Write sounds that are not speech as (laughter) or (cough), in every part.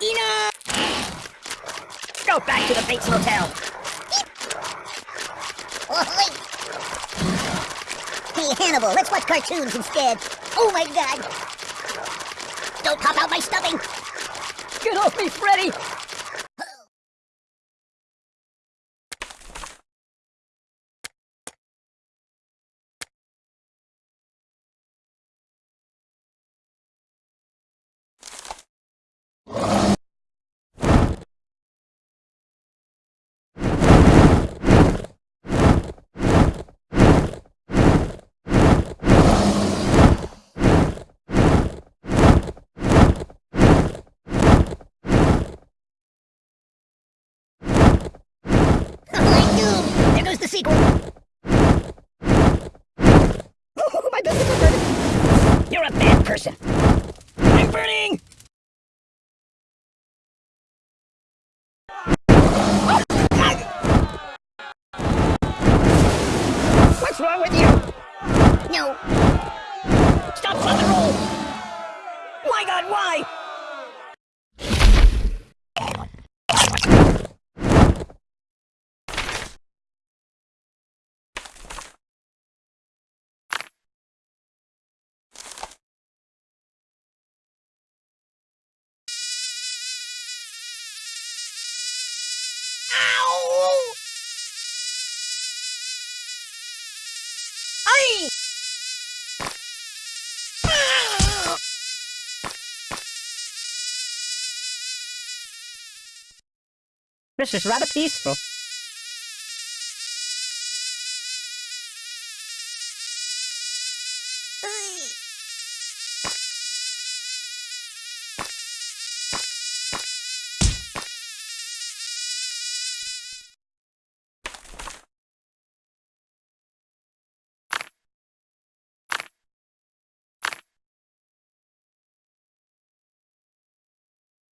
Enough! Go back to the Bates Motel. Hey, Hannibal, let's watch cartoons instead. Oh my god! Don't pop out my stuffing! Get off me, Freddy! I'm! There goes the sequel! Oh, my business is burning! You're a bad person! I'm burning! What's wrong with you? No, This is rather peaceful.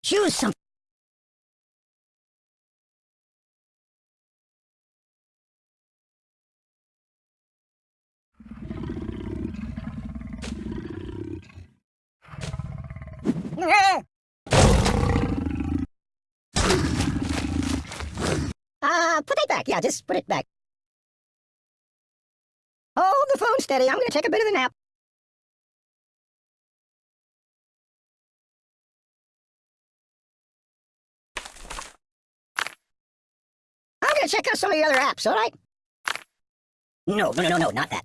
choose something. Uh, put that back. Yeah, just put it back. Hold the phone steady. I'm gonna take a bit of a nap. I'm gonna check out some of the other apps, all right? No, no, no, no, not that.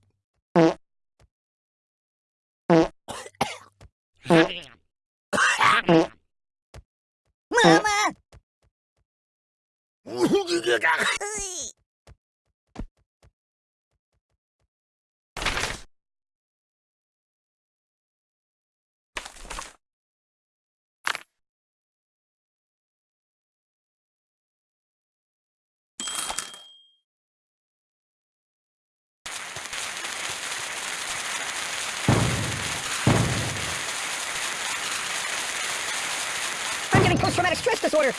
stress disorder.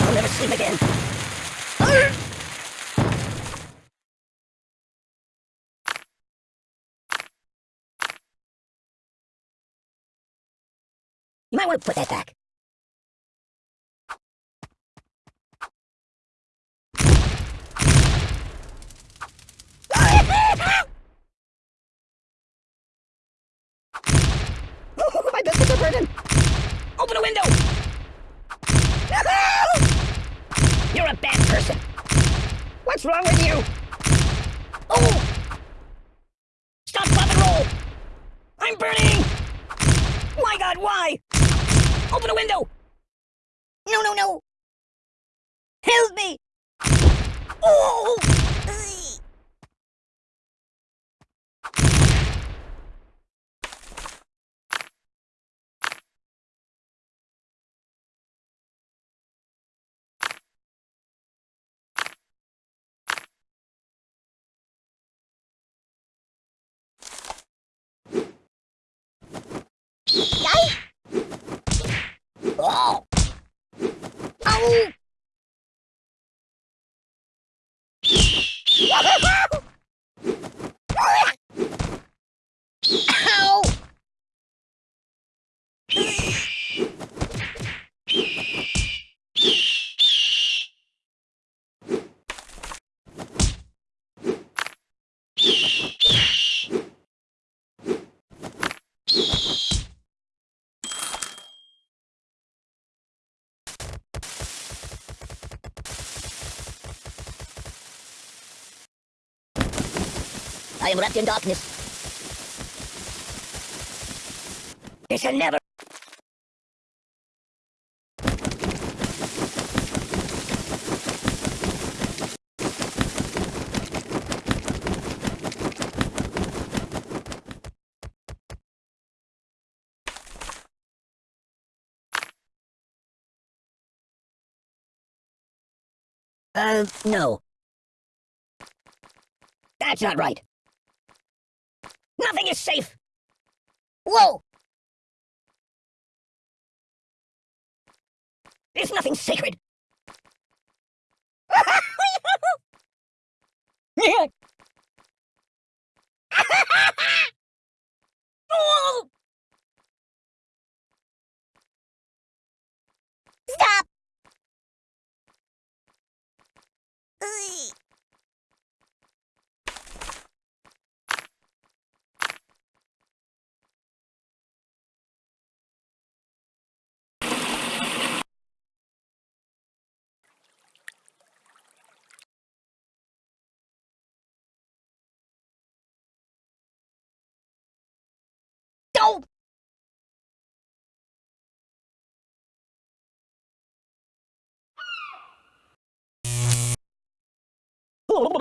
I'll never sleep again. You might want to put that back. Oh, my biscuits are burning! A window! (laughs) You're a bad person. What's wrong with you? Oh! Stop, pop, and roll! I'm burning! My God, why? Open a window! No, no, no! Help me! Oh! Ow! I am wrapped in darkness. It shall never. Uh, no. That's not right. Nothing is safe. Whoa! There's nothing sacred. (laughs) Stop!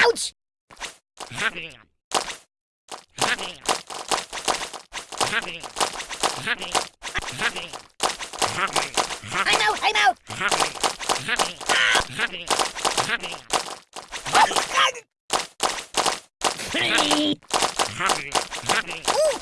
Ouch! I'm out! I'm out! Hey! Ooh.